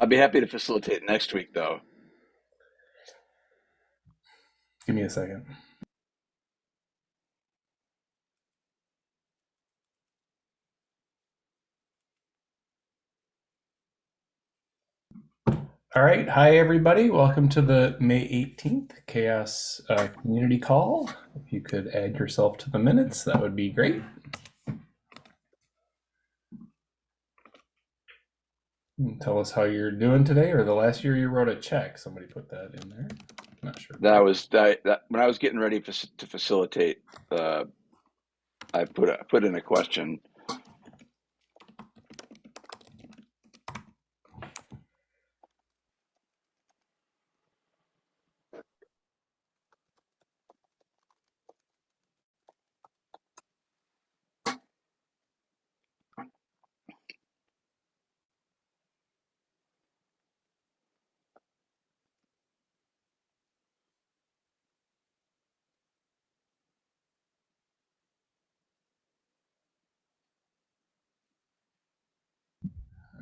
I'd be happy to facilitate next week, though. Give me a second. All right. Hi, everybody. Welcome to the May 18th CHAOSS uh, Community Call. If you could add yourself to the minutes, that would be great. Tell us how you're doing today, or the last year you wrote a check. Somebody put that in there. I'm Not sure. That was that, that when I was getting ready to facilitate. Uh, I put a, put in a question.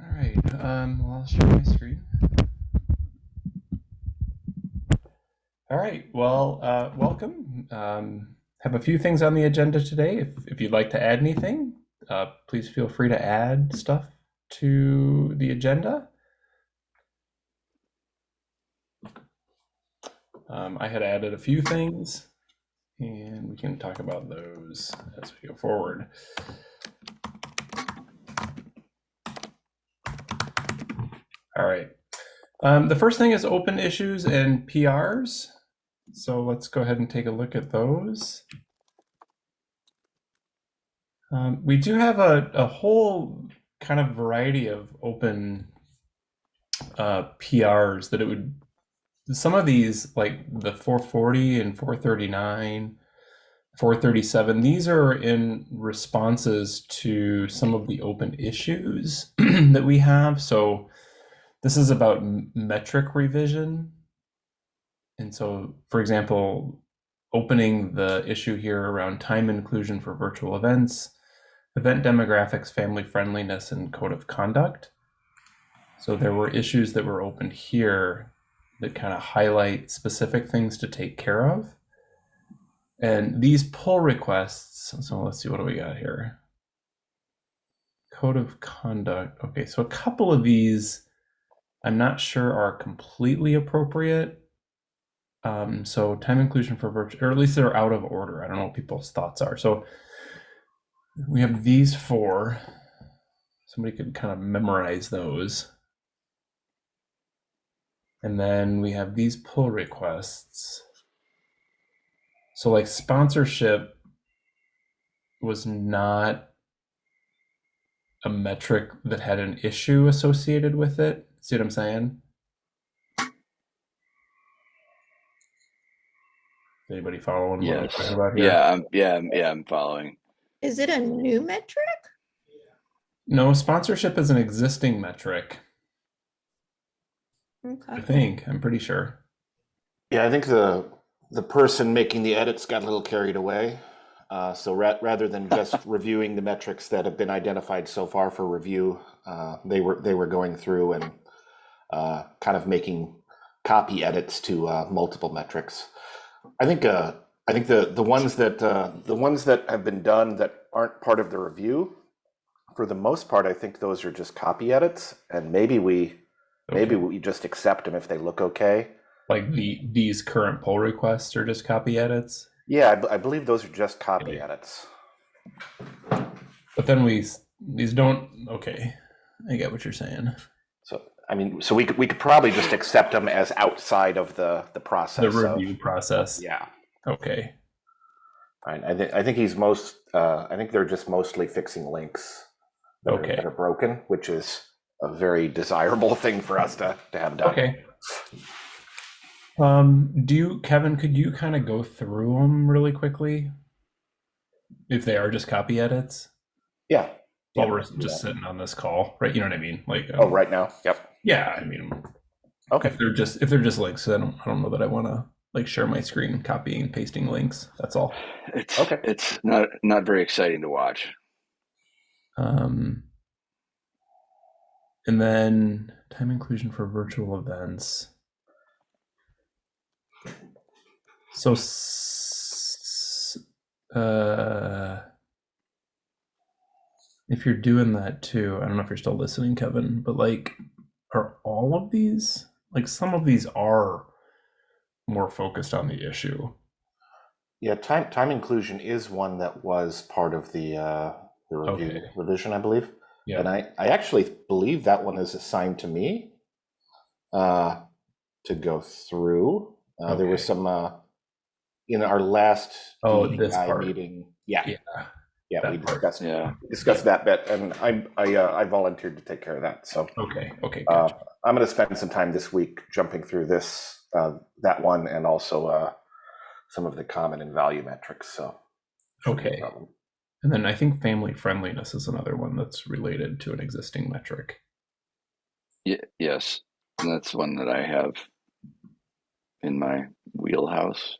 All right. Um, well, I'll share my screen. All right. Well, uh, welcome. Um, have a few things on the agenda today. If, if you'd like to add anything, uh, please feel free to add stuff to the agenda. Um, I had added a few things, and we can talk about those as we go forward. All right. Um, the first thing is open issues and PRs. So let's go ahead and take a look at those. Um, we do have a, a whole kind of variety of open uh, PRs that it would, some of these, like the 440 and 439, 437, these are in responses to some of the open issues that we have. So this is about metric revision. And so, for example, opening the issue here around time inclusion for virtual events, event demographics, family friendliness, and code of conduct. So there were issues that were opened here that kind of highlight specific things to take care of. And these pull requests, so let's see, what do we got here? Code of conduct. Okay, so a couple of these I'm not sure are completely appropriate. Um, so time inclusion for virtual, or at least they're out of order. I don't know what people's thoughts are. So we have these four. Somebody could kind of memorize those. And then we have these pull requests. So like sponsorship was not a metric that had an issue associated with it. See what I'm saying? Anybody following what Yes. talking about here? Yeah, I'm, yeah, I'm- yeah. I'm following. Is it a new metric? No, sponsorship is an existing metric. Okay. I think. I'm pretty sure. Yeah, I think the the person making the edits got a little carried away. Uh, so ra- rather than just reviewing the metrics that have been identified so far for review, uh, they were they were going through and uh, kind of making copy edits to uh, multiple metrics. I think uh, I think the the ones that uh, the ones that have been done that aren't part of the review, for the most part, I think those are just copy edits, and maybe we maybe we just accept them if they look okay. Like the these current pull requests are just copy edits. Yeah, I, b- I believe those are just copy edits. But then we these don't okay. I get what you're saying. I mean, so we could we could probably just accept them as outside of the the process. The of- review process. yeah, Okay. I think I think he's most. Uh, I think they're just mostly fixing links that, are, that are broken, which is a very desirable thing for us to to have done. Okay. Um, do you, Kevin, could you kind of go through them really quickly? If they are just copy edits? Yeah. While Yeah, we're just that. sitting on this call, right? You know what I mean? Like, Oh, um, right now. Yep. Yeah, I mean, Okay. if they're just if they're just links, I don't I don't know that I want to like share my screen copying and pasting links. That's all. It's Okay. It's not not very exciting to watch. Um, and then time inclusion for virtual events. So, uh, if you're doing that too, I don't know if you're still listening, Kevin, but like, are all of these like some of these are more focused on the issue? Yeah, time time inclusion is one that was part of the uh, the review Okay. revision, I believe. Yeah. And I, I actually believe that one is assigned to me uh, to go through. Uh, There was some uh, in our last Oh, this DEI part. meeting. Yeah, Yeah. Yeah, that we part. discussed Yeah. discussed that bit, and I I uh, I volunteered to take care of that. So Okay. Okay. uh, I'm going to spend some time this week jumping through this uh, that one and also uh, some of the common and value metrics. So shouldn't be a Okay. problem. And then I think family friendliness is another one that's related to an existing metric. Y- yes, and that's one that I have in my wheelhouse.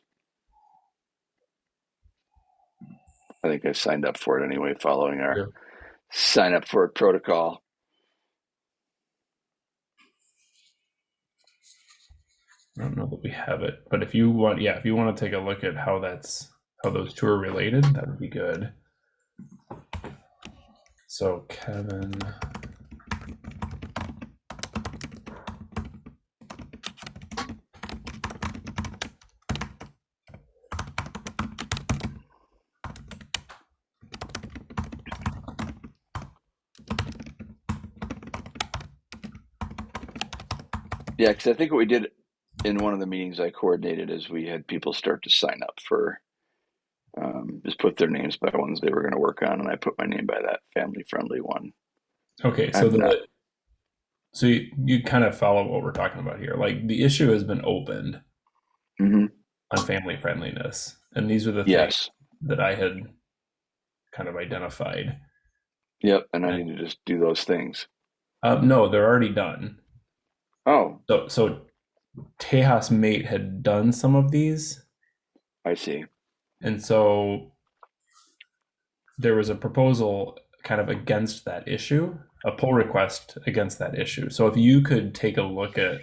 I think I signed up for it anyway, following our Yeah. sign up for it protocol. I don't know that we have it, but if you want, yeah, if you want to take a look at how that's how those two are related, that would be good. So Kevin, Yeah, because I think what we did in one of the meetings I coordinated is we had people start to sign up for um, just put their names by ones they were going to work on, and I put my name by that family friendly one. okay, so I'm the not- so you, you kind of follow what we're talking about here. Like the issue has been opened hmm on family friendliness, and these are the things Yes. that I had kind of identified. Yep. And I need to just do those things. Uh, no, they're already done. Oh, So so Tejas Mate had done some of these, I see. and so there was a proposal kind of against that issue, a pull request against that issue. So if you could take a look at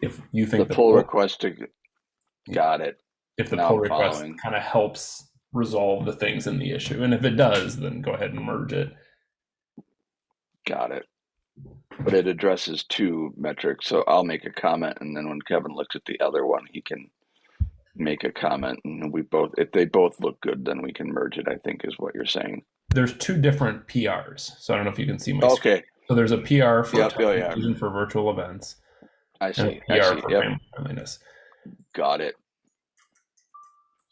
if you think The pull request to got it. if the now pull I'm request following. kind of helps resolve the things in the issue, and if it does, then go ahead and merge it. Got it. But it addresses two metrics, so I'll make a comment, and then when Kevin looks at the other one, he can make a comment, and we both, if they both look good, then we can merge it. I think is what you're saying. There's two different PRs, so I don't know if you can see my. screen. Okay, So there's a PR for Yep, oh, yeah. for virtual events I see. a I PR see. for Yep, friendliness. got it.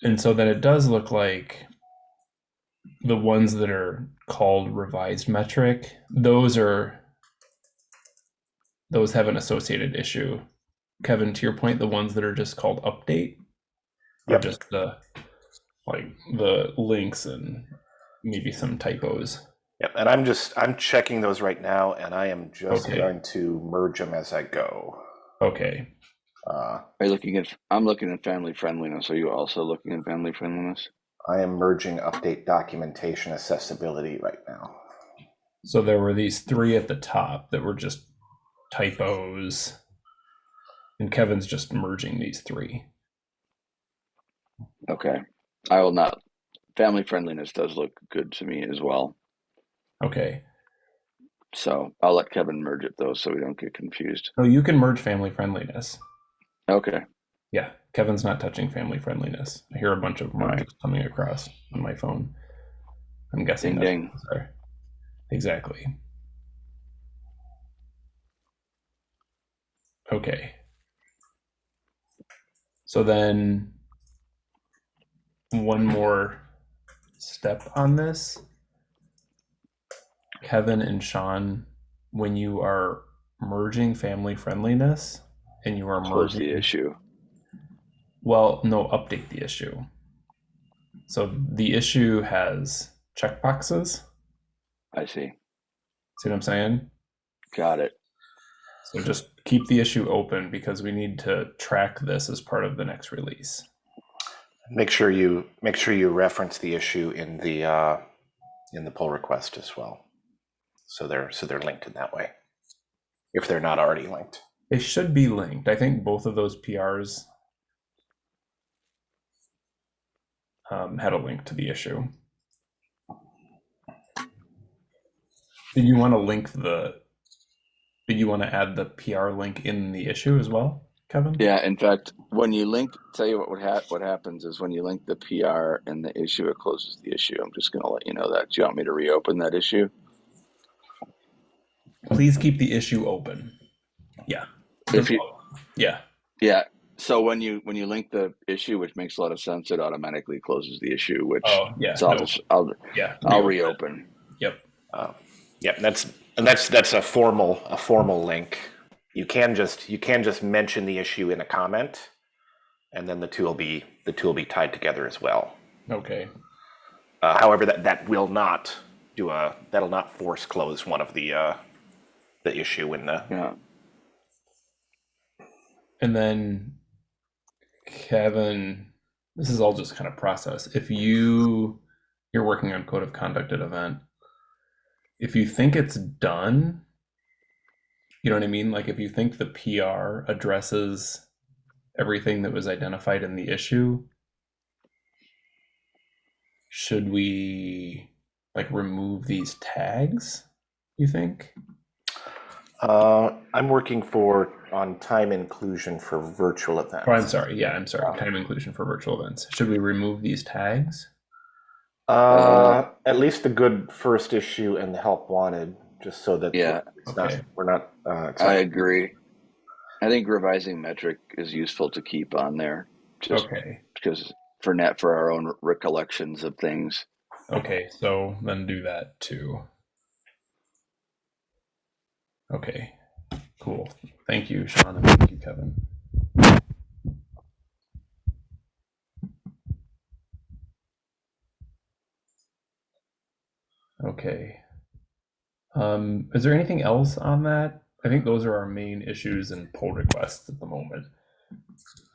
And so then it does look like the ones that are called revised metric, those are those have an associated issue. Kevin, to your point, the ones that are just called update are Yep. just the like the links and maybe some typos. Yep, and I'm just I'm checking those right now, and I am just Okay. going to merge them as I go. Okay. Uh, Are you looking at? I'm looking at family friendliness. Are you also looking at family friendliness? I am merging update documentation accessibility right now. So there were these three at the top that were just typos. And Kevin's just merging these three. Okay, I will not. Family friendliness does look good to me as well. Okay. So I'll let Kevin merge it though, so we don't get confused. Oh, you can merge family friendliness. Okay, Yeah, Kevin's not touching family friendliness. I hear a bunch of merges Right. coming across on my phone. I'm guessing Ding, that's ding. Exactly. Okay. So then one more step on this. Kevin and Sean, when you are merging family friendliness and you are close merging the issue. well, no, update the issue. So the issue has checkboxes. I see. See what I'm saying? Got it. So just keep the issue open because we need to track this as part of the next release. Make sure you make sure you reference the issue in the uh, in the pull request as well. So they're so they're linked in that way. if they're not already linked. They should be linked. I think both of those PRs um, had a link to the issue. Did you want to link the? Did you want to add the PR link in the issue as well, Kevin? Yeah, in fact, when you link, tell you what would ha- what happens is when you link the PR and the issue, it closes the issue. I'm just going to let you know that. Do you want me to reopen that issue? Please keep the issue open. Yeah. If you, Yeah. yeah. So when you when you link the issue, which makes a lot of sense, it automatically closes the issue. Which Oh, yeah. so I'll no, just I'll yeah. I'll reopen. reopen. Yep. Uh, yeah, that's and that's that's a formal a formal link. You can just you can just mention the issue in a comment, and then the two will be the two will be tied together as well. Okay. Uh, however, that that will not do a that'll not force close one of the uh, the issue in the Yeah. And then Kevin, this is all just kind of process. If you you're working on code of conduct at event, if you think it's done, you know what I mean? Like if you think the PR addresses everything that was identified in the issue, should we like remove these tags, you think? Uh, I'm working for on time inclusion for virtual events. Oh, I'm sorry. Yeah, I'm sorry. Time inclusion for virtual events. Should we remove these tags? Uh, at least the good first issue and the help wanted, just so that Yeah. it's not we're not. Uh, I agree. I think revising metric is useful to keep on there, just Okay. because for net for our own recollections of things. Okay, so then do that too. Okay, cool. Thank you, Sean, and thank you, Kevin. Okay. Um, is there anything else on that? I think those are our main issues and pull requests at the moment.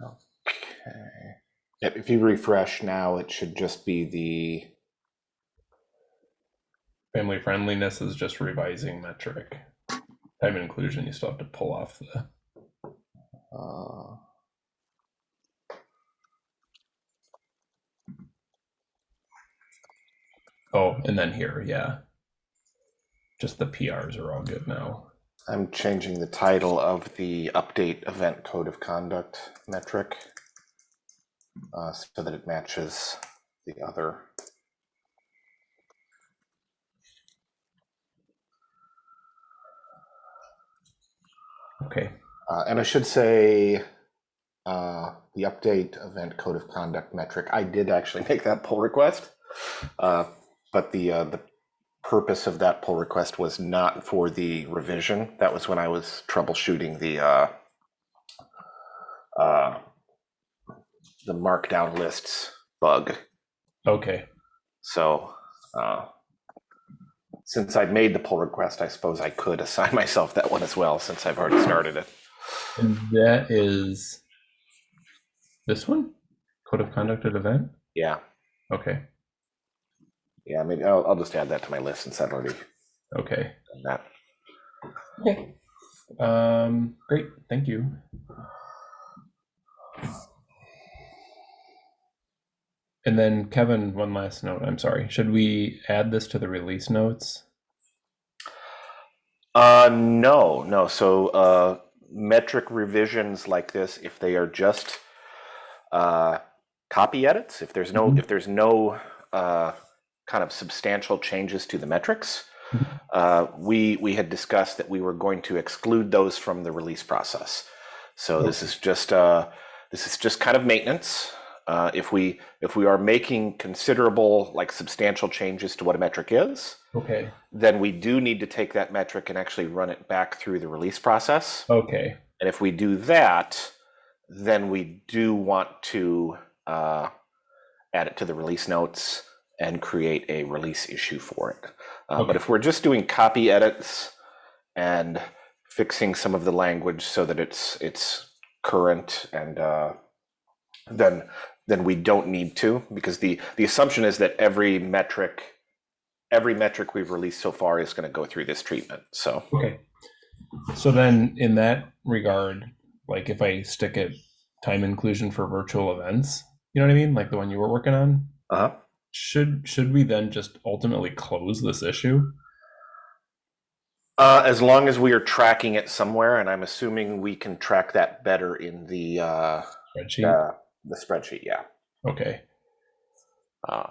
Okay. Yep, if you refresh now, it should just be the Family friendliness is just revising metric. Time inclusion, you still have to pull off the. uh, Oh, and then here, yeah. Just the PRs are all good now. I'm changing the title of the update event code of conduct metric uh, so that it matches the other. Okay. Uh, and I should say uh, the update event code of conduct metric. I did actually make that pull request, uh, but the uh, the purpose of that pull request was not for the revision. That was when I was troubleshooting the uh, uh, the markdown lists bug. Okay. So uh, since I'd made the pull request, I suppose I could assign myself that one as well, since I've already started it. And that is this one? Code of conduct at event? Yeah. Okay. Yeah, maybe I'll, I'll just add that to my list since I've already Okay. done that. Okay. Um, great. Thank you. And then Kevin, one last note. I'm sorry. Should we add this to the release notes? Uh, no, no. So uh, metric revisions like this, if they are just uh, copy edits, if there's no Mhm. if there's no uh, kind of substantial changes to the metrics, Mhm. uh, we we had discussed that we were going to exclude those from the release process. So this is just uh, this is just kind of maintenance. Uh, if we if we are making considerable like substantial changes to what a metric is, Okay. then we do need to take that metric and actually run it back through the release process. Okay. And if we do that, then we do want to uh, add it to the release notes and create a release issue for it. Uh, But if we're just doing copy edits and fixing some of the language so that it's it's current and uh, then then we don't need to because the the assumption is that every metric every metric we've released so far is going to go through this treatment. So Okay. So then, in that regard, like if I stick it time inclusion for virtual events, you know what I mean, like the one you were working on, Uh-huh. Should should we then just ultimately close this issue? Uh, as long as we are tracking it somewhere, and I'm assuming we can track that better in the uh, Spreadsheet. uh, the spreadsheet. Yeah. Okay. Uh,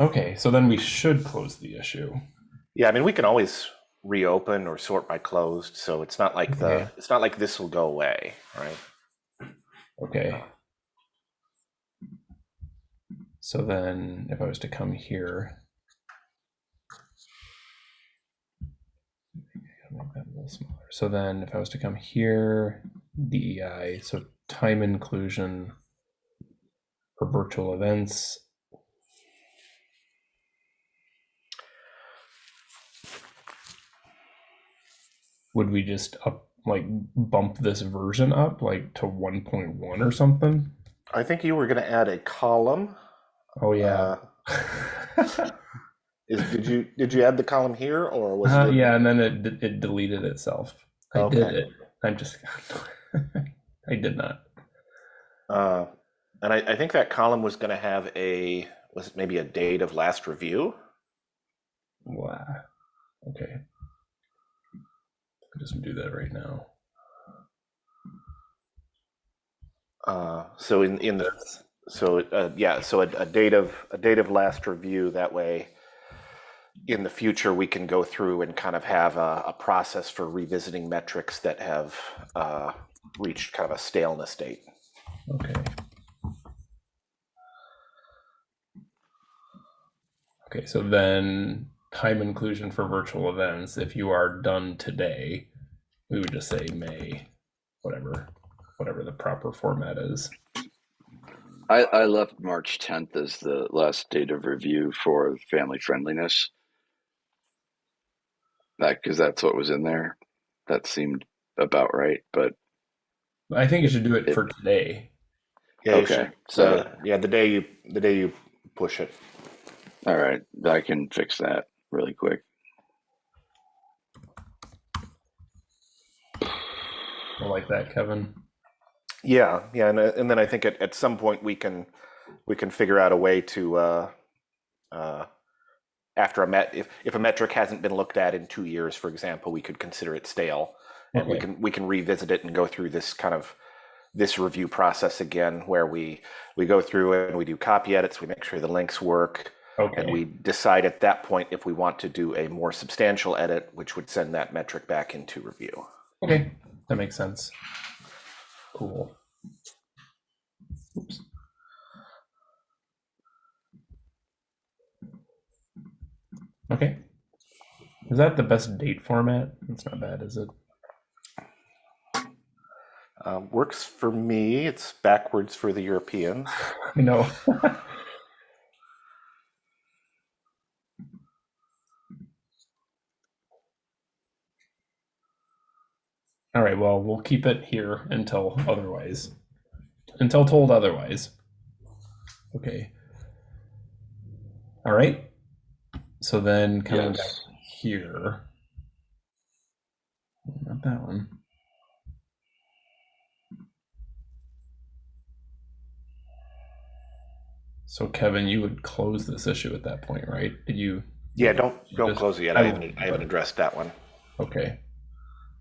Okay. So then we should close the issue. yeah. I mean, we can always reopen or sort by closed, so it's not like the it's not like this will go away, right? Okay. So then, if I was to come here. So then, if I was to come here, DEI, uh, so time inclusion for virtual events. Would we just up like bump this version up like to 1.1 or something? I think you were going to add a column. Oh yeah. Uh, is did you did you add the column here or was Uh, it? yeah, and then it it deleted itself. I did it. I'm just I did not. Uh, and I, I think that column was going to have a was it maybe a date of last review. Wow. Okay. I'll just do that right now. Uh, so in in the so uh, yeah so a, date of a date of last review that way in the future we can go through and kind of have a, a process for revisiting metrics that have uh, reached kind of a staleness date. Okay. Okay, so then time inclusion for virtual events, if you are done today, we would just say May, whatever, whatever the proper format is. I, I left March 10th as the last date of review for family friendliness. That because that's what was in there. That seemed about right. But I think you should do it for today. Yeah, Okay, should- so- uh, yeah, the day you the day you push it. all right, I can fix that really quick. I like that, Kevin. Yeah, yeah, and uh, and then I think at, at some point we can we can figure out a way to uh, uh, after a met if, if a metric hasn't been looked at in two years, for example, we could consider it stale, and we can we can revisit it and go through this kind of this review process again, where we we go through it and we do copy edits, we make sure the links work, Okay. and we decide at that point if we want to do a more substantial edit, which would send that metric back into review. Okay, that makes sense. Cool. Oops. Okay. Is that the best date format? It's not bad, is it? Um, works for me. It's backwards for the Europeans. I know. All right, well, we'll keep it here until otherwise. Until told otherwise. Okay. All right. So then coming back here. Not that one. So Kevin, you would close this issue at that point, right? Did you? Yeah, don't don't Just- close it yet. I I haven't I haven't addressed that one. Okay.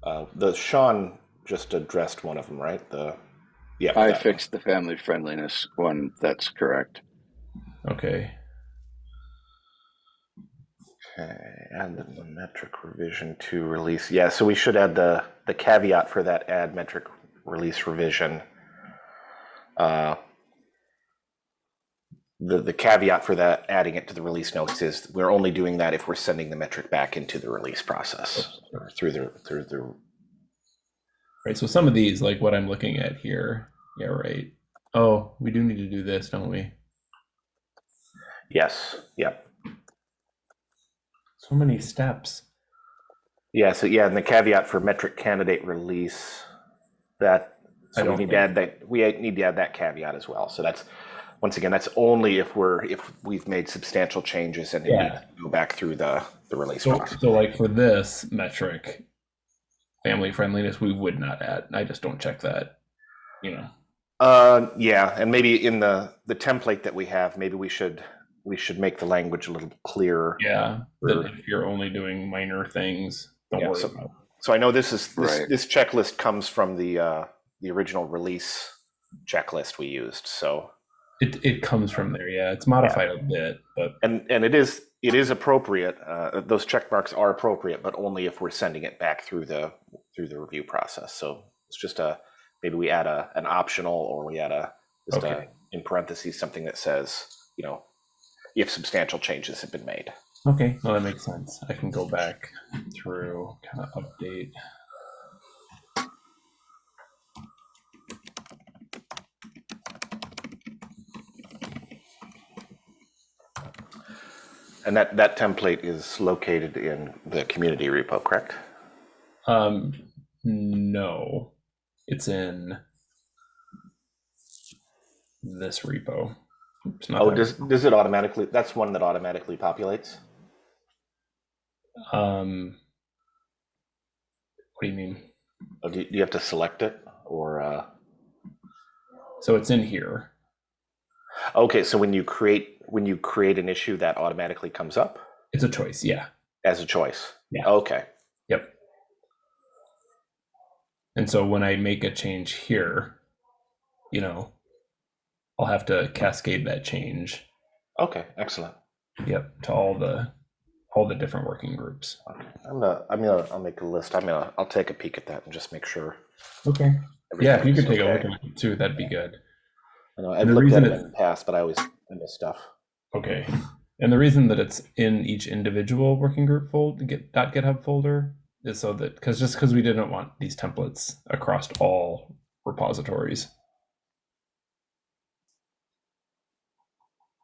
Uh, the Sean just addressed one of them, right? The yeah. I that one. fixed the family friendliness one. That's correct. Okay. Okay, and the metric revision to release. Yeah, so we should add the the caveat for that add metric release revision. Uh, the the caveat for that adding it to the release notes is we're only doing that if we're sending the metric back into the release process or through the through the Right. So some of these, like what I'm looking at here. Yeah. Right. Oh, we do need to do this, don't we? yes yep So many steps. yeah so yeah and the caveat for metric candidate release that so we need to add that we need to add that caveat as well so that's once again that's only if we're if we've made substantial changes and it Yeah. needs to go back through the the release So, process so like for this metric, family friendliness, we would not add. I just don't check that. You know. Uh, yeah, and maybe in the the template that we have, maybe we should we should make the language a little clearer. Yeah. That if you're only doing minor things, don't Yeah, worry so- about. So I know this is this, Right. this checklist comes from the uh, the original release checklist we used. So It it comes from there. Yeah, it's modified a bit, but and and it is it is appropriate. Uh, those check marks are appropriate, but only if we're sending it back through the through the review process. So it's just a maybe we add a an optional or we add a just Okay. a in parentheses something that says you know if substantial changes have been made. okay, well that makes sense. I can go back through kind of update. And that that template is located in the community repo, correct? Um, no, it's in this repo. Oops, Oh, that does does it automatically? That's one that automatically populates. Um, what do you mean? Or do, you, do you have to select it or? Uh... So it's in here. Okay, so when you create when you create an issue, that automatically comes up It's a choice. Yeah. as a choice. Yeah. Okay. Yep. And so when I make a change here, you know, I'll have to cascade that change. Okay. Excellent. Yep, to all the all the different working groups. Okay. I'm gonna I'm gonna I'll make a list. I'm gonna I'll take a peek at that and just make sure. Okay. Yeah, if you could take a look at it too, that'd be good. I know I've the looked at it in the past, but I always miss stuff. Okay. And the reason that it's in each individual working group fold get dot GitHub folder is so that because just because we didn't want these templates across all repositories.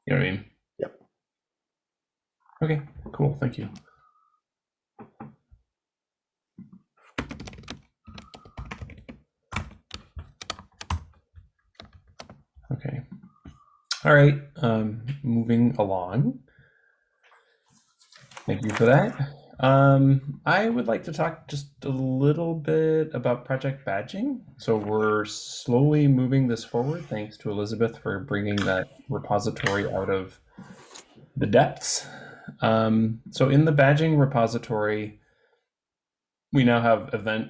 You know what I mean? Yep. Okay, cool. Thank you. All right. Um, moving along. Thank you for that. Um, I would like to talk just a little bit about project badging. So we're slowly moving this forward, thanks to Elizabeth for bringing that repository out of the depths. Um, so in the badging repository, we now have event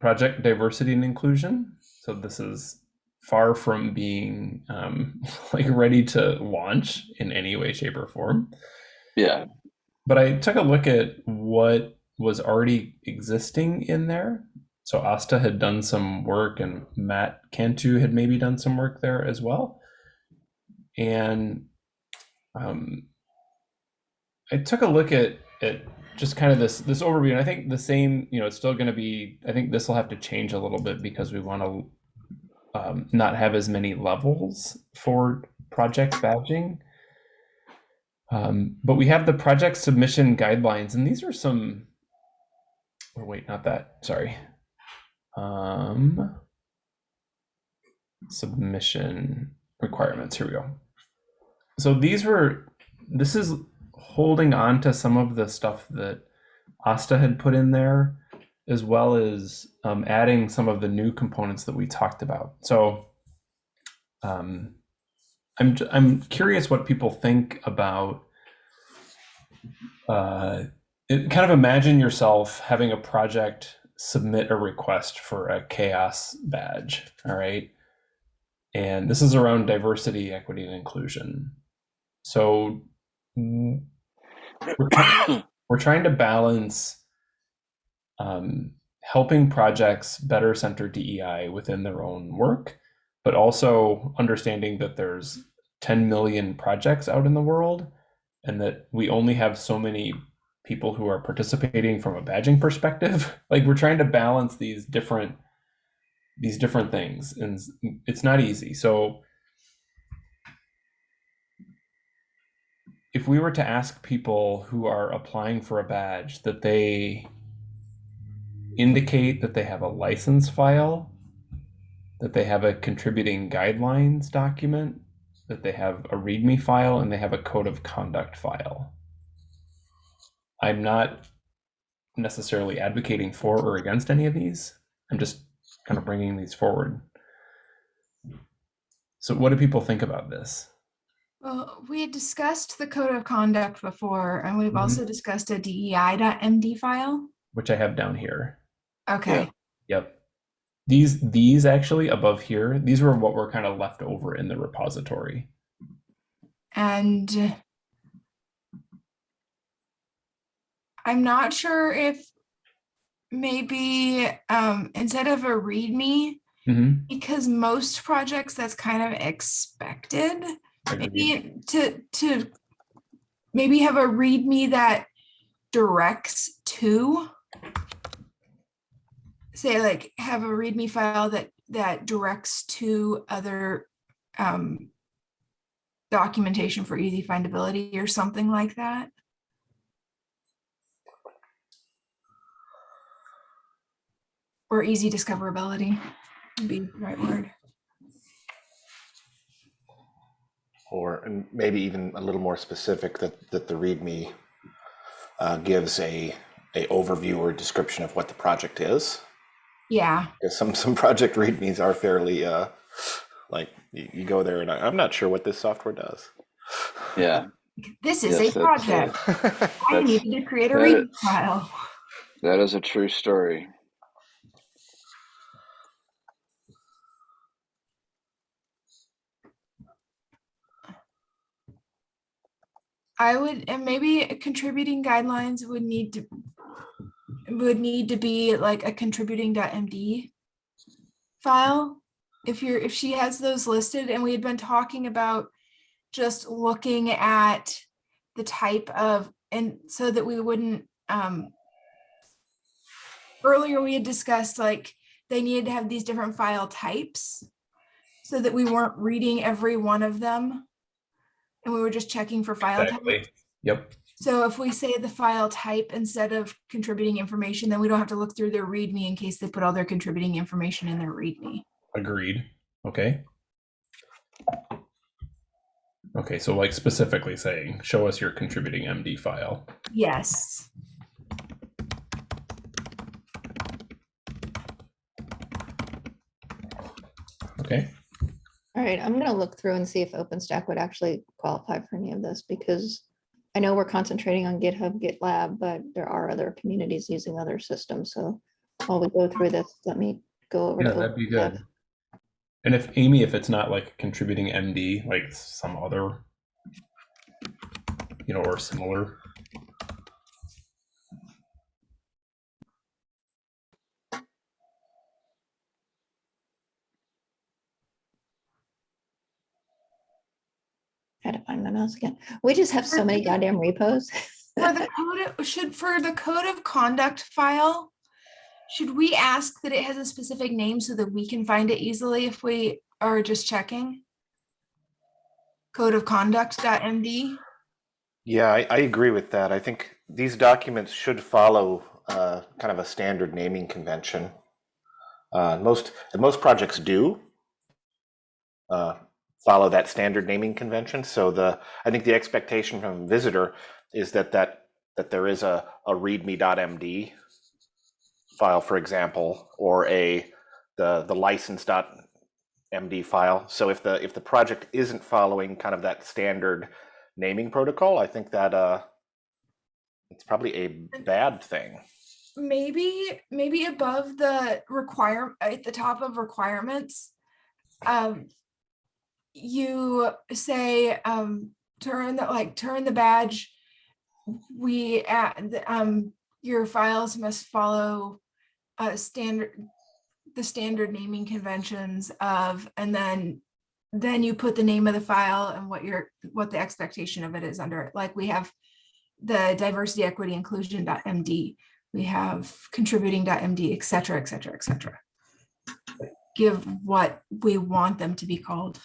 project diversity and inclusion. So this is far from being um, like ready to launch in any way, shape, or form Yeah, but I took a look at what was already existing in there. So Asta had done some work, and Matt Cantu had maybe done some work there as well. And um, I took a look at at just kind of this this overview, and I think the same. You know, it's still going to be. I think this will have to change a little bit because we want to um, not have as many levels for project badging. Um, but we have the project submission guidelines, and these are some. or wait, not that. Sorry. Um, submission requirements. Here we go. So these were. This is holding on to some of the stuff that Asta had put in there, as well as um, adding some of the new components that we talked about. So. Um, I'm I'm curious what people think about. Uh, it, kind of imagine yourself having a project submit a request for a CHAOSS badge. All right, and this is around diversity, equity, and inclusion. So we're, we're trying to balance um, helping projects better center DEI within their own work, but also understanding that there's 10 million projects out in the world and that we only have so many people who are participating from a badging perspective. Like we're trying to balance these different these different things and it's not easy. So if we were to ask people who are applying for a badge that they indicate that they have a license file that they have a contributing guidelines document, that they have a README file, and they have a code of conduct file. I'm not necessarily advocating for or against any of these. I'm just kind of bringing these forward. So, what do people think about this? Well, we had discussed the code of conduct before, and we've Mhm. also discussed a DEI.md file. Which I have down here. Okay, Yep. These these actually above here, these were what were kind of left over in the repository. and I'm not sure if maybe um, instead of a README, hmm because most projects that's kind of expected. maybe to to maybe have a readme that directs to say like have a readme file that that directs to other um documentation for easy findability or something like that or easy discoverability would be the right word Or maybe even a little more specific that, that the README uh, gives a, a overview or description of what the project is. Yeah Because some, some project READMEs are fairly, uh, like, you, you go there and I, I'm not sure what this software does. Yeah, This is Yes, a that's, uh, project. I that's- needed to create a that reading file. that is a true story. I would, and maybe contributing guidelines would need to would need to be like a contributing.md file. If you're if she has those listed and we had been talking about just looking at the type of and so that we wouldn't um earlier we had discussed like they needed to have these different file types so that we weren't reading every one of them and we were just checking for file Exactly. type. Yep. So if we say the file type instead of contributing information, then we don't have to look through their README in case they put all their contributing information in their README. Agreed. Okay. Okay, so like specifically saying, show us your contributing MD file. Yes. Okay. All right, I'm gonna look through and see if OpenStack would actually qualify for any of this because I know we're concentrating on GitHub, GitLab, but there are other communities using other systems. So while we go through this, let me go over. Yeah, to that'd be good. And if Amy, if it's not like contributing MD, like some other, you know, or similar. Had to find my mouse again. We just have so many goddamn repos. For the code, of- should, for the code of conduct file, should we ask that it has a specific name so that we can find it easily if we are just checking? Code of conduct.md? Yeah, I, I agree with that. I think these documents should follow uh, kind of a standard naming convention. Uh, most and most projects do uh, follow that standard naming convention. So the I think the expectation from a visitor is that that that there is a a readme.md file, for example, or a the the license.md file. So if the if the project isn't following kind of that standard naming protocol, I think that uh it's probably a bad thing. maybe maybe above the require at the top of requirements um you say um turn the like turn the badge we add um your files must follow uh standard the standard naming conventions of and then then you put the name of the file and what your what the expectation of it is under it like we have the diversity equity inclusion.md we have contributing.md, et cetera, et cetera, et cetera. Give what we want them to be called.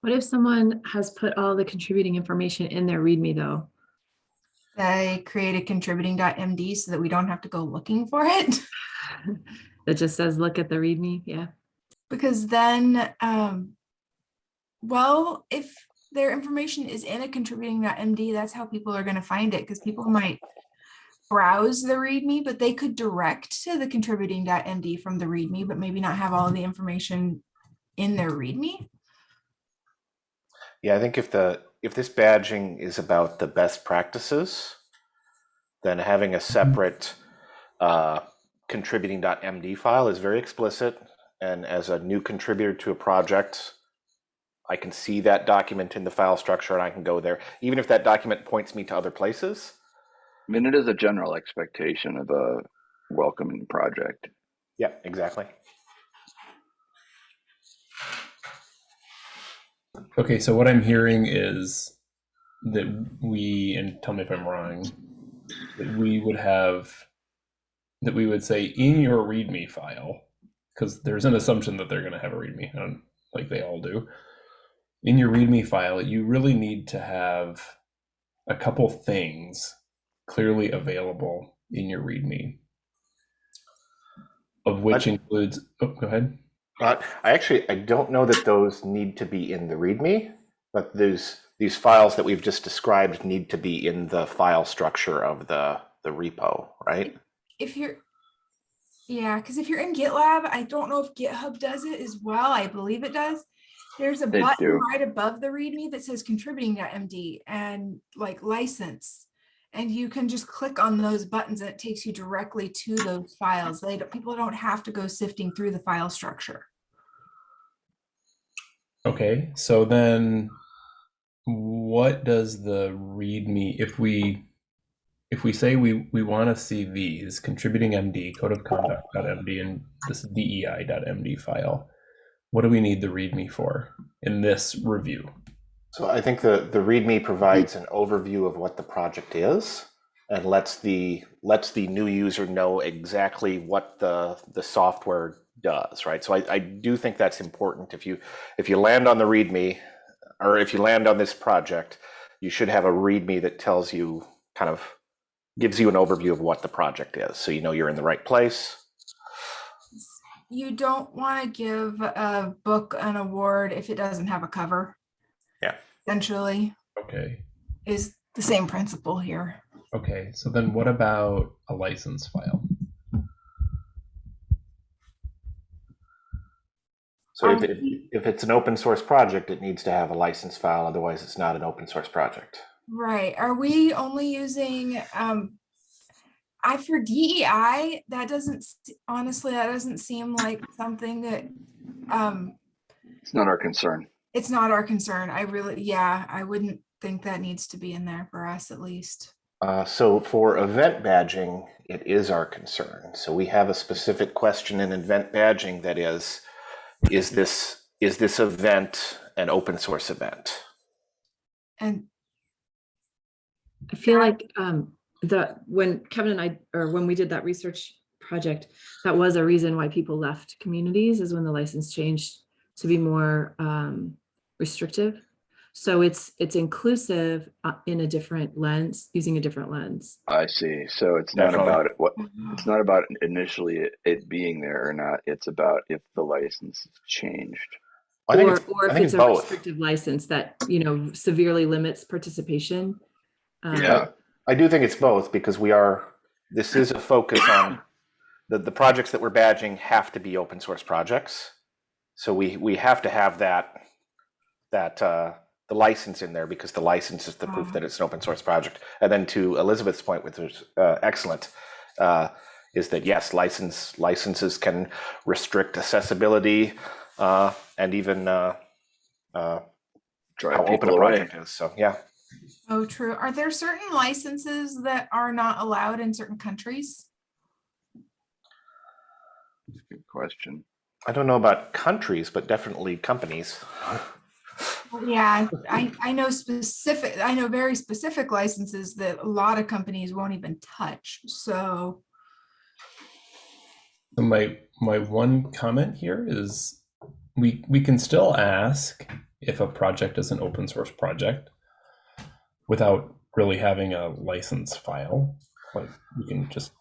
What if someone has put all the contributing information in their README though? They create a contributing.md so that we don't have to go looking for it. That just says, look at the README, yeah. Because then, um, well, if their information is in a contributing.md, that's how people are gonna find it, because people might browse the README, but they could direct to the contributing.md from the README, but maybe not have all the information in their README. Yeah, I think if the if this badging is about the best practices, then having a separate uh, contributing.md file is very explicit. And as a new contributor to a project, I can see that document in the file structure and I can go there, even if that document points me to other places. I mean, it is a general expectation of a welcoming project. Yeah, exactly. Okay, so what I'm hearing is that we, and tell me if I'm wrong, that we would have, that we would say in your README file, because there's an assumption that they're going to have a README, like they all do. In your README file, you really need to have a couple things clearly available in your README, of which What? includes, oh, go ahead. Uh, I actually I don't know that those need to be in the README, but these these files that we've just described need to be in the file structure of the the repo, right? If you're, yeah, because if you're in GitLab, I don't know if GitHub does it as well. I believe it does. There's a They button do. right above the README that says contributing.md and like license. And you can just click on those buttons and it takes you directly to those files. They don't, people don't have to go sifting through the file structure. Okay, so then what does the README if we if we say we we want to see these contributing MD code of conduct.md and this DEI.md file, what do we need the README for in this review? So I think the the README provides mm. an overview of what the project is and lets the lets the new user know exactly what the the software does, right? So I, I do think that's important. If you if you land on the README or if you land on this project, you should have a README that tells you kind of gives you an overview of what the project is. So you know you're in the right place. You don't want to give a book an award if it doesn't have a cover. Yeah. Essentially Okay. is the same principle here. Okay, so then what about a license file? So if Um, it, if it's an open source project, it needs to have a license file. Otherwise, it's not an open source project. Right. Are we only using, um, I, for DEI, that doesn't, honestly, that doesn't seem like something that, um, It's not our concern. It's not our concern. I really, yeah, I wouldn't think that needs to be in there for us at least. Uh, so for event badging, it is our concern. So we have a specific question in event badging that is, is this is this event an open source event? And I feel like um, the when Kevin and I, or when we did that research project, that was a reason why people left communities is when the license changed to be more um, restrictive. So it's it's inclusive uh, in a different lens, using a different lens. I see. So it's not Definitely. about it. What it's not about initially it, it being there or not. It's about if the license has changed. I think or it's, or if think it's it's a both. restrictive license that, you know, severely limits participation. Um, Yeah. I do think it's both because we are. This is a focus on the the projects that we're badging have to be open source projects. So we we have to have that that uh, the license in there because the license is the proof Ah. that it's an open source project. And then to Elizabeth's point, which was uh, excellent, uh, is that yes, license licenses can restrict accessibility uh, and even uh, uh, Drive how open people a away. project is. So yeah, Oh, true. Are there certain licenses that are not allowed in certain countries? That's a Good question. I don't know about countries, but definitely companies. Yeah, I, I know specific, I know very specific licenses that a lot of companies won't even touch. So, So my my one comment here is we we can still ask if a project is an open source project without really having a license file. Like we can just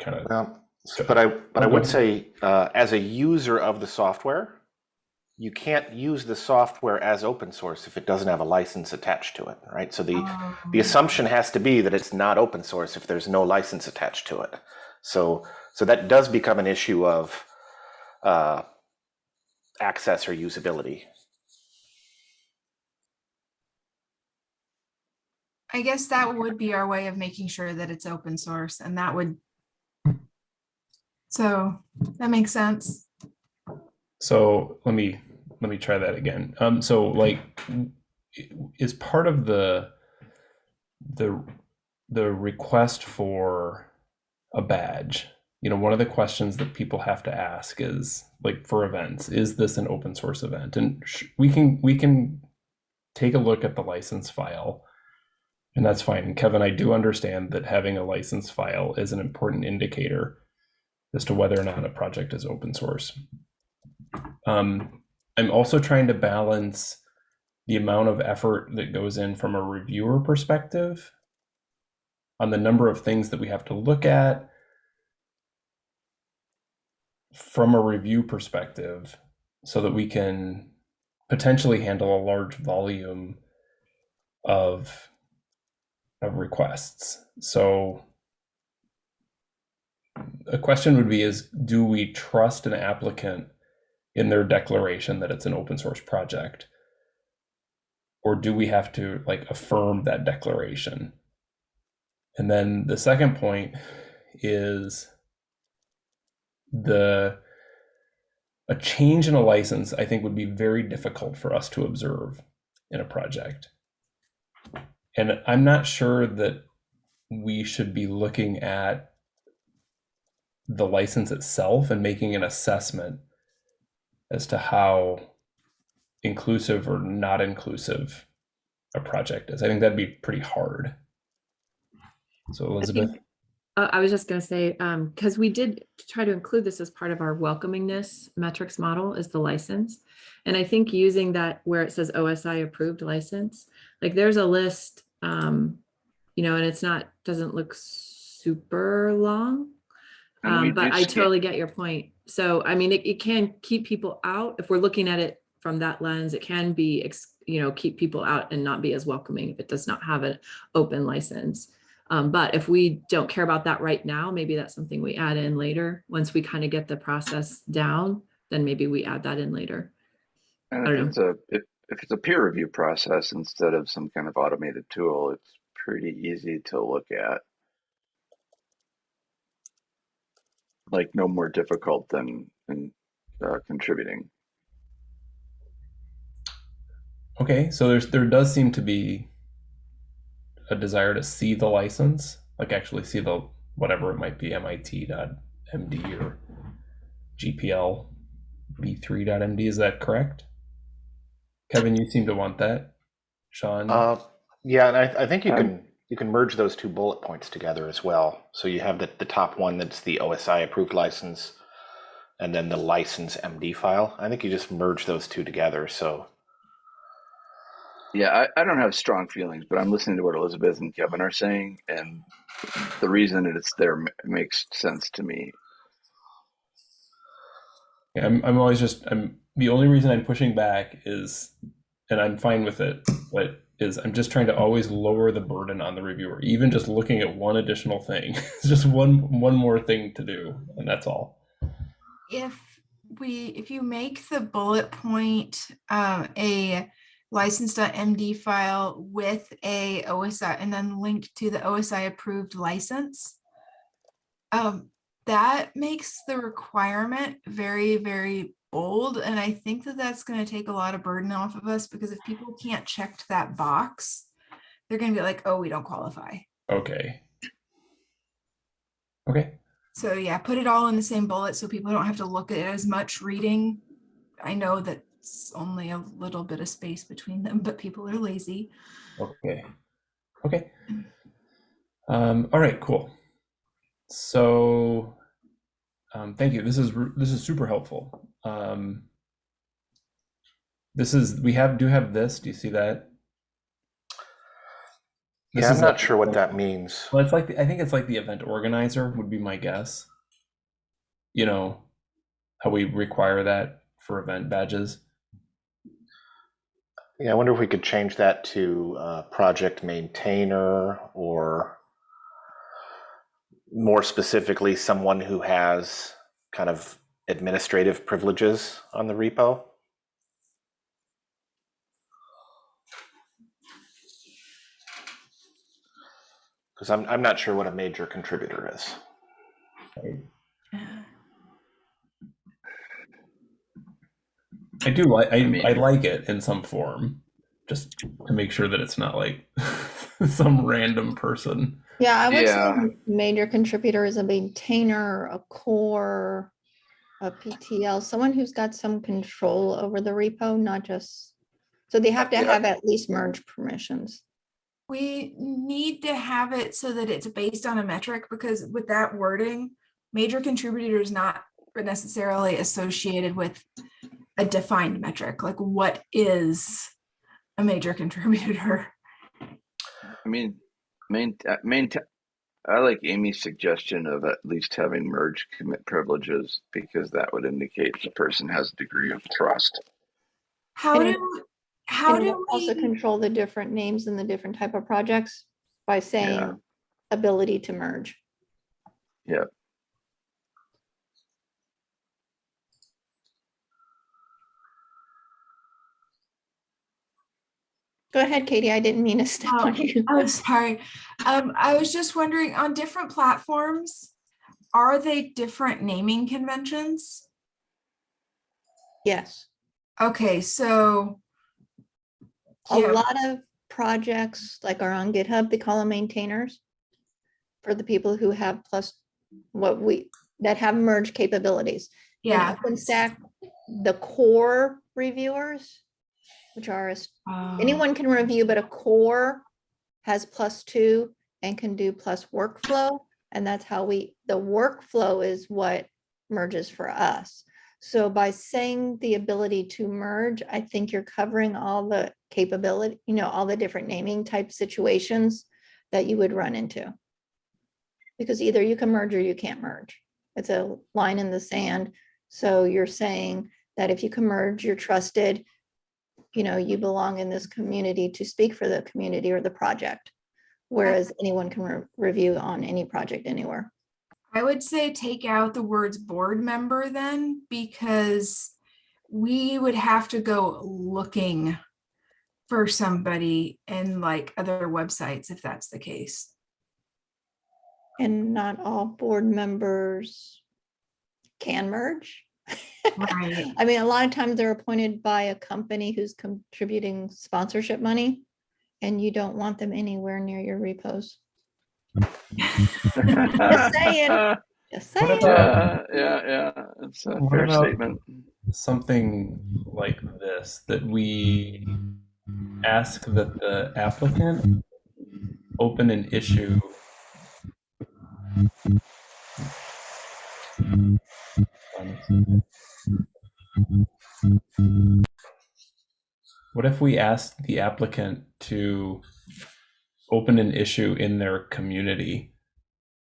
kind of Well, but I but I would say uh, as a user of the software, you can't use the software as open source if it doesn't have a license attached to it, right? So the the Um, assumption has to be that it's not open source if there's no license attached to it. So so that does become an issue of uh, access or usability. I guess that would be our way of making sure that it's open source and that would. So that makes sense. So let me let me try that again. Um, so like, is part of the the the request for a badge? You know, one of the questions that people have to ask is like for events, is this an open source event? And we can we can take a look at the license file, and that's fine. Kevin, I do understand that having a license file is an important indicator as to whether or not a project is open source. Um, I'm also trying to balance the amount of effort that goes in from a reviewer perspective on the number of things that we have to look at from a review perspective so that we can potentially handle a large volume of of requests. So a question would be is do we trust an applicant in their declaration that it's an open source project? Or do we have to like affirm that declaration? And then the second point is the a change in a license i think would be very difficult for us to observe in a project. And i'm not sure that we should be looking at the license itself and making an assessment as to how inclusive or not inclusive a project is. I think that'd be pretty hard. So Elizabeth, Uh, I was just gonna say, um, because we did try to include this as part of our welcomingness metrics model is the license. And I think using that where it says OSI approved license, like there's a list, um, you know, and it's not, doesn't look super long. Um, but I totally get your point. So, I mean, it, it can keep people out. If we're looking at it from that lens, it can be, you know, keep people out and not be as welcoming if it does not have an open license. Um, but if we don't care about that right now, maybe that's something we add in later. Once we kind of get the process down, then maybe we add that in later. And if it's a if, if it's a peer review process instead of some kind of automated tool, it's pretty easy to look at. Like no more difficult than in uh, contributing. okay, so there's there does seem to be a desire to see the license, like actually see the whatever it might be, MIT.md or GPL v3.md. Is that correct? Kevin, you seem to want that. Sean, Uh, yeah, and I, I think you Um, can you can merge those two bullet points together as well. So you have the, the top one that's the OSI approved license, and then the license MD file. I think you just merge those two together. So Yeah, I, I don't have strong feelings, but I'm listening to what Elizabeth and Kevin are saying, and the reason that it's there makes sense to me. Yeah, I'm, I'm always just I'm the only reason I'm pushing back is and I'm fine with it, but is I'm just trying to always lower the burden on the reviewer. Even just looking at one additional thing. it's just one one more thing to do, and that's all. If we, if you make the bullet point, um, a license.md file with a OSI and then link to the OSI approved license. Um, that makes the requirement very, very bold. And I think that that's going to take a lot of burden off of us because if people can't check that box, they're going to be like, oh, we don't qualify. Okay. Okay. So yeah, put it all in the same bullet so people don't have to look at it as much reading. I know that's only a little bit of space between them, but people are lazy. Okay. Okay. Um, all right, cool. So um, thank you. This is this is super helpful. Um, this is we have do have this. Do you see that? This yeah, I'm not like- sure what that means. Well, it's like the, I think it's like the event organizer would be my guess. You know, how we require that for event badges. Yeah, I wonder if we could change that to uh, project maintainer or more specifically, someone who has kind of administrative privileges on the repo. Because I'm, I'm not sure what a major contributor is. I do like I, mean- I like it in some form, just to make sure that it's not like some random person. Yeah, I would say major contributor is a maintainer, a core, a PTL, someone who's got some control over the repo, not just, so they have to Yeah. have at least merge permissions. We need to have it so that it's based on a metric because with that wording, major contributor is not necessarily associated with a defined metric. Like what is a major contributor? I mean, main, uh, main, I like Amy's suggestion of at least having merge commit privileges because that would indicate the person has a degree of trust. How And- do, how do we'll Also control the different names and the different type of projects by saying ability to merge. Yep. Go ahead, Katie, I didn't mean to step Oh, on you. oh, sorry. Um, I was just wondering on different platforms, are they different naming conventions? Yes, Okay, so. a yeah, lot of projects like are on GitHub, they call them maintainers. For the people who have plus what we, that have merge capabilities. In Yeah. OpenStack, the core reviewers, which are, as- oh, anyone can review, but a core has plus two and can do plus workflow. And that's how we, the workflow is what merges for us. So by saying the ability to merge, I think you're covering all the capability, you know, all the different naming type situations that you would run into. Because either you can merge or you can't merge. It's a line in the sand. So you're saying that if you can merge, you're trusted, you know, you belong in this community to speak for the community or the project. Whereas anyone can re- review on any project anywhere. I would say take out the words board member then, because we would have to go looking for somebody in like other websites if that's the case. And not all board members can merge. Right. I mean, a lot of times they're appointed by a company who's contributing sponsorship money. And you don't want them anywhere near your repos. Just saying. Just What saying. about- Yeah, yeah, yeah. It's a What fair statement. Something like this that we ask that the applicant open an issue. What if we asked the applicant to open an issue in their community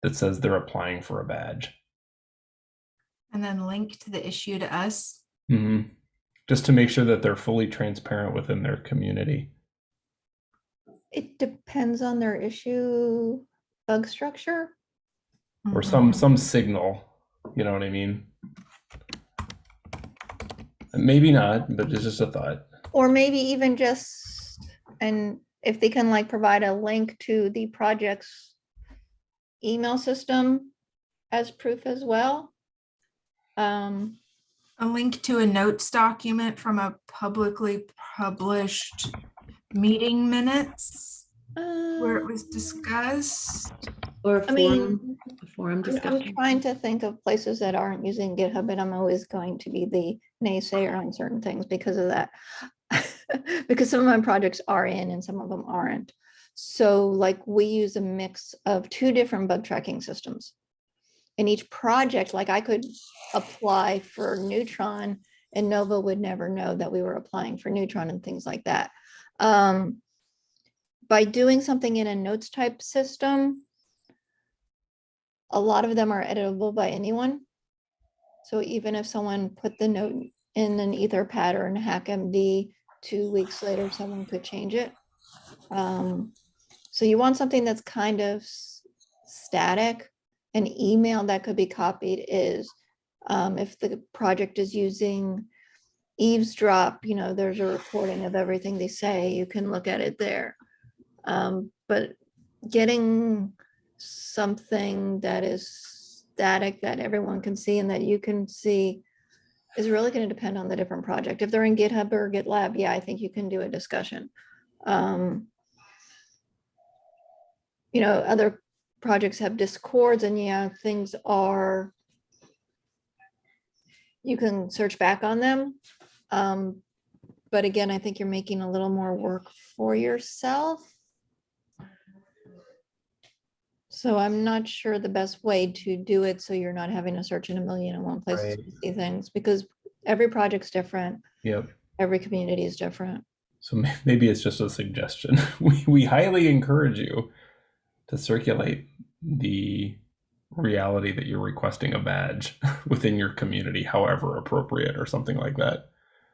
that says they're applying for a badge? And then link to the issue to us. hmm Just to make sure that they're fully transparent within their community. It depends on their issue bug structure. or some Mhm. some signal you know what i mean maybe not but it's just a thought Or maybe even just, and if they can like provide a link to the project's email system as proof as well. Um, A link to a notes document from a publicly published meeting minutes where it uh, was discussed. Or a I mean, a forum I'm- I'm trying to think of places that aren't using GitHub, and I'm always going to be the naysayer on certain things because of that. Because some of my projects are in and some of them aren't. So like we use a mix of two different bug tracking systems. In each project, like I could apply for Neutron and Nova would never know that we were applying for Neutron and things like that. Um, By doing something in a notes type system, a lot of them are editable by anyone. So even if someone put the note in an Etherpad or in HackMD two weeks later, someone could change it. Um, so you want something that's kind of static. An email that could be copied is, um, if the project is using eavesdrop, you know, there's a recording of everything they say, you can look at it there. Um, but getting something that is static that everyone can see and that you can see is really going to depend on the different project. If they're in GitHub or GitLab, yeah, I think you can do a discussion. Um, you know, other projects have discords and yeah, things are you can search back on them. Um, but again, I think you're making a little more work for yourself. So I'm not sure the best way to do it, so you're not having to search in a million and one places Right. to see things, because every project's different, Yep. every community is different. So may- maybe it's just a suggestion. We, we highly encourage you to circulate the reality that you're requesting a badge within your community, however appropriate, or something like that.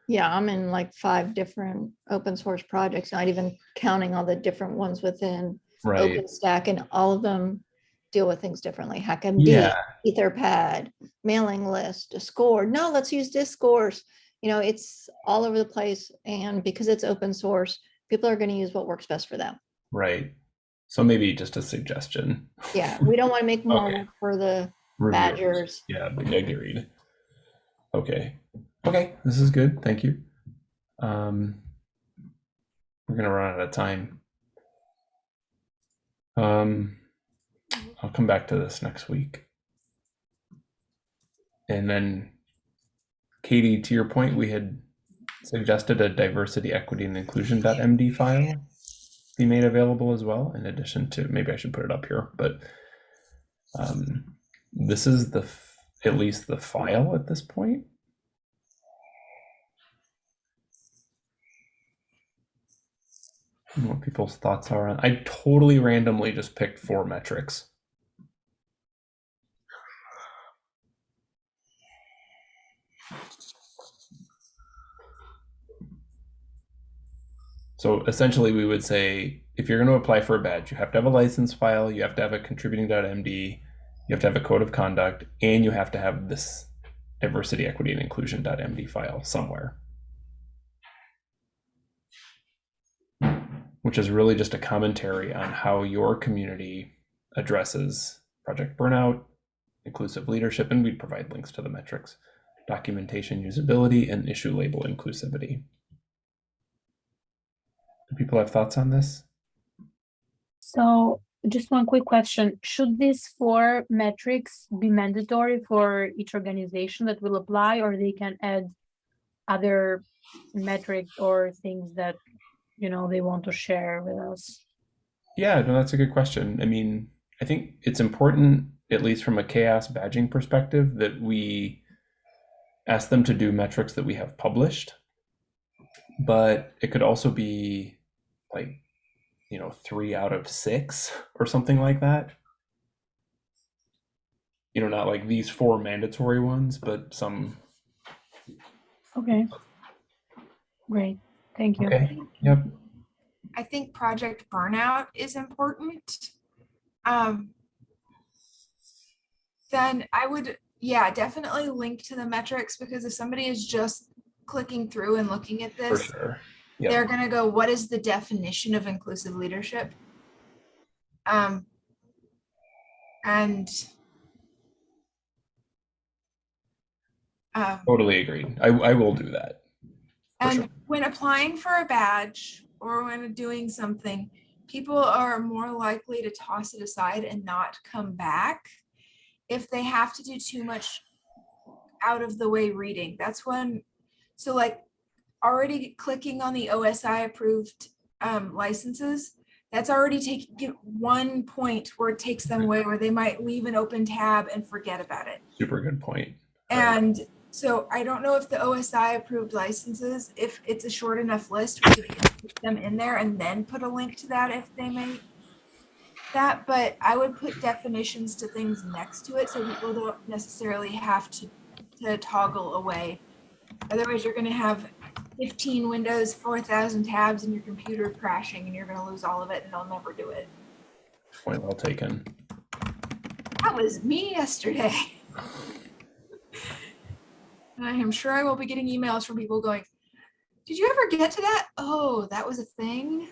Yeah, I'm in like five different open source projects, not even counting all the different ones within Right. OpenStack, and all of them deal with things differently. HackMD, Yeah. Etherpad, mailing list, Discord. No, let's use Discourse. You know, it's all over the place. And because it's open source, people are going to use what works best for them. Right. So maybe just a suggestion. Yeah, we don't want to make more Okay. work for the Reviewers. badgers. Yeah, agreed. Okay. Okay, this is good. Thank you. Um, we're gonna run out of time. Um, I'll come back to this next week. And then, Katie, to your point, we had suggested a diversity, equity, and inclusion.md file be made available as well. In addition to, maybe I should put it up here, but um, this is the at least the file at this point. What people's thoughts are on? I totally randomly just picked four metrics. So essentially, we would say if you're going to apply for a badge, you have to have a license file, you have to have a contributing.md, you have to have a code of conduct, and you have to have this diversity, equity, and inclusion.md file somewhere. Which is really just a commentary on how your community addresses project burnout, inclusive leadership, and we provide links to the metrics, documentation usability, and issue label inclusivity. Do people have thoughts on this? So just one quick question. Should these four metrics be mandatory for each organization that will apply, or they can add other metrics or things that, you know, they want to share with us? Yeah, no, that's a good question. I mean, I think it's important, at least from a CHAOSS badging perspective, that we ask them to do metrics that we have published. But it could also be like, you know, three out of six or something like that. You know, not like these four mandatory ones, but some. Okay. Great, thank you. Okay. Yep. I think project burnout is important. Um, then I would, yeah, definitely link to the metrics because if somebody is just clicking through and looking at this, sure. Yep. they're gonna go, what is the definition of inclusive leadership? Um, and um, Totally agreed. I, I will do that. And sure. when applying for a badge or when doing something, people are more likely to toss it aside and not come back if they have to do too much out of the way reading. That's when, so like already clicking on the OSI approved um, licenses, that's already taking one point where it takes them away where they might leave an open tab and forget about it. Super good point. And so I don't know if the OSI approved licenses, if it's a short enough list, we could put them in there and then put a link to that if they make that, but I would put definitions to things next to it so people don't necessarily have to, to toggle away. Otherwise, you're gonna have 15 windows, 4,000 tabs, and your computer crashing, and you're going to lose all of it, and they'll never do it. Point well taken. That was me yesterday. And I am sure I will be getting emails from people going, Did you ever get to that? Oh, that was a thing.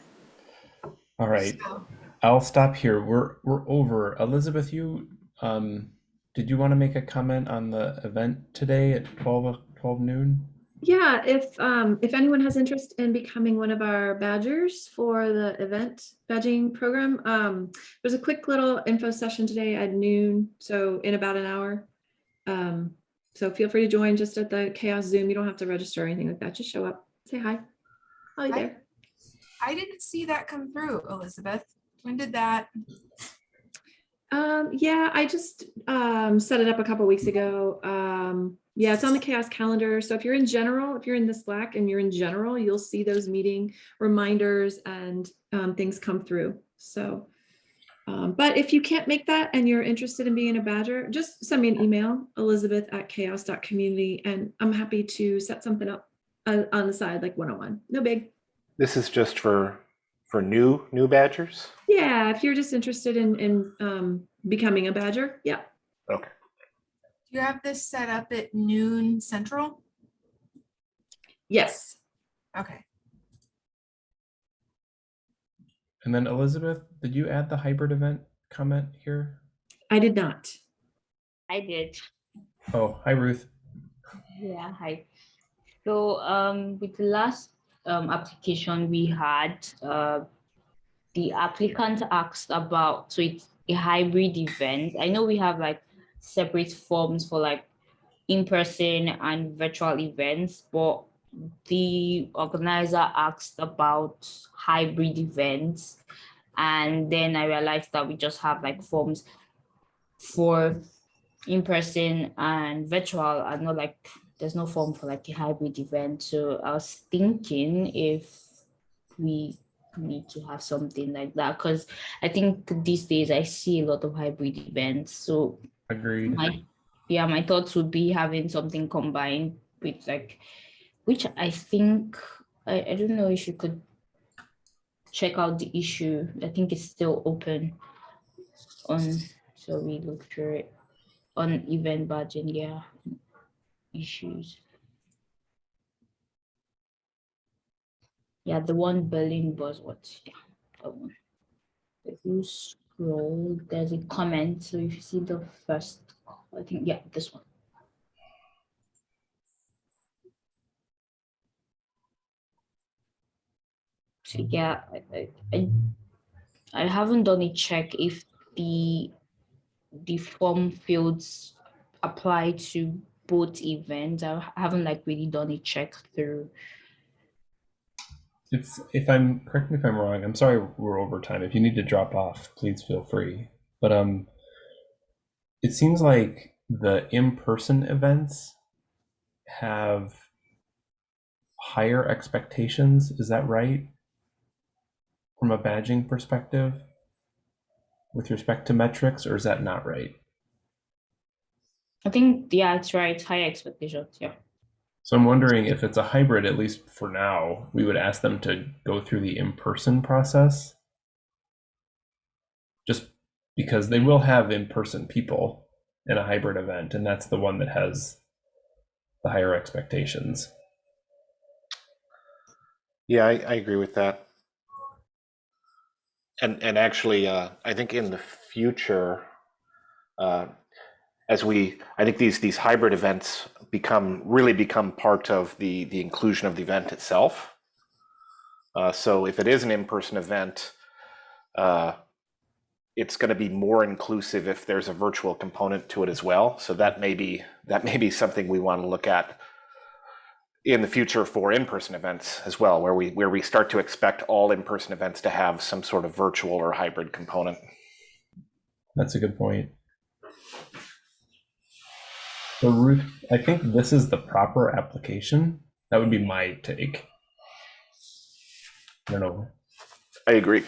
All right. So, I'll stop here. We're we're over. Elizabeth, you um did you want to make a comment on the event today at 12, o- 12 noon? Yeah, if um if anyone has interest in becoming one of our badgers for the event badging program, um there's a quick little info session today at noon, so in about an hour. Um so feel free to join just at the CHAOSS Zoom. You don't have to register or anything like that. Just show up, say hi. Hi. there. I didn't see that come through, Elizabeth. When did that? Um, yeah, I just um, set it up a couple weeks ago. Um, yeah, it's on the CHAOSS calendar. So if you're in general, if you're in the Slack and you're in general, you'll see those meeting reminders and um, things come through. So, um, but if you can't make that and you're interested in being a badger, just send me an email, elizabeth at chaoss.community, and I'm happy to set something up uh, on the side, like one-on-one. No big. This is just for for new new badgers. Yeah, if you're just interested in, in um, becoming a badger, yeah. Okay. Do you have this set up at noon central? Yes. Okay. And then Elizabeth, did you add the hybrid event comment here? I did not. I did. Oh, hi Ruth. Yeah, hi. So um, with the last um, application we had, uh, the applicant asked about, so it's a hybrid event. I know we have like separate forms for like in-person and virtual events, but the organizer asked about hybrid events. And then I realized that we just have like forms for in-person and virtual and not like there's no form for like a hybrid event so i was thinking if we need to have something like that because i think these days i see a lot of hybrid events so Agreed. my yeah my thoughts would be having something combined with like which i think i, I don't know if you could check out the issue. I think it's still open on so we look through it on event budget yeah issues. Yeah the one berlin was what? Yeah that one. If you scroll there's a comment so if you see the first i think yeah this one yeah I, I, I I haven't done a check if the the form fields apply to both events. I haven't like really done a check through. If if I'm correct me if I'm wrong, I'm sorry we're over time. If you need to drop off, please feel free. But um it seems like the in-person events have higher expectations, is that right? From a badging perspective with respect to metrics, or is that not right? I think yeah, it's right. High expectations. Yeah. So I'm wondering if it's a hybrid, at least for now, we would ask them to go through the in-person process. Just because they will have in-person people in a hybrid event, and that's the one that has the higher expectations. Yeah, I, I agree with that. And and actually, uh, I think in the future, uh, as we, I think these these hybrid events become really become part of the the inclusion of the event itself. Uh, so if it is an in-person event, uh, it's going to be more inclusive if there's a virtual component to it as well. So that may be that may be something we want to look at in the future for in-person events as well, where we where we start to expect all in-person events to have some sort of virtual or hybrid component. That's a good point. So Ruth, I think this is the proper application. That would be my take. I don't know. I agree.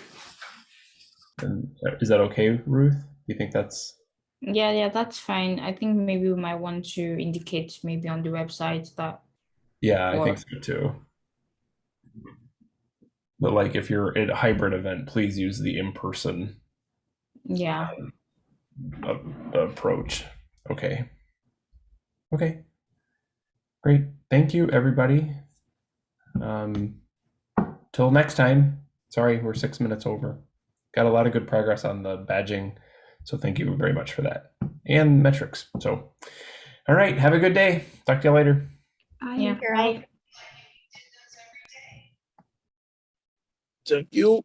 And uh, is that okay, Ruth? Do you think that's Yeah, yeah, that's fine. I think maybe we might want to indicate maybe on the website that yeah, I think so too. But like if you're at a hybrid event, please use the in-person Yeah. a- approach. Okay. Okay. Great. Thank you, everybody. Um, till next time. Sorry, we're six minutes over. Got a lot of good progress on the badging. So thank you very much for that. And metrics. So, all right. Have a good day. Talk to you later. I Yeah. Carol. Thank you.